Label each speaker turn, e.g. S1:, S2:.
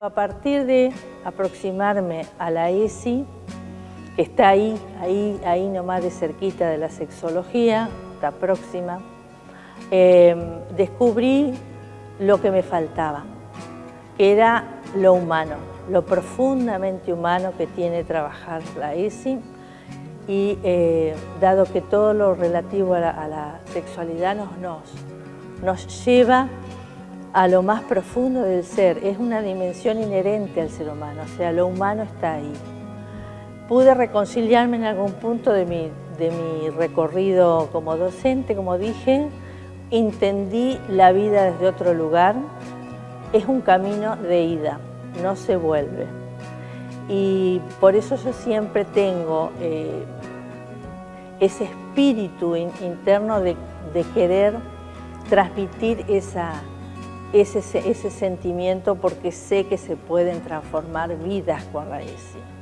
S1: A partir de aproximarme a la ESI, que está ahí, ahí, ahí nomás de cerquita de la sexología, está próxima, eh, descubrí lo que me faltaba, que era lo humano, lo profundamente humano que tiene trabajar la ESI. Y eh, dado que todo lo relativo a la, sexualidad nos, nos lleva a lo más profundo del ser, es una dimensión inherente al ser humano, o sea, lo humano está ahí. Pude reconciliarme en algún punto de mi, de mi recorrido como docente, como dije, entendí la vida desde otro lugar, es un camino de ida, no se vuelve. Y por eso yo siempre tengo eh, ese espíritu interno de, querer transmitir esa, ese, ese sentimiento porque sé que se pueden transformar vidas con la ESI.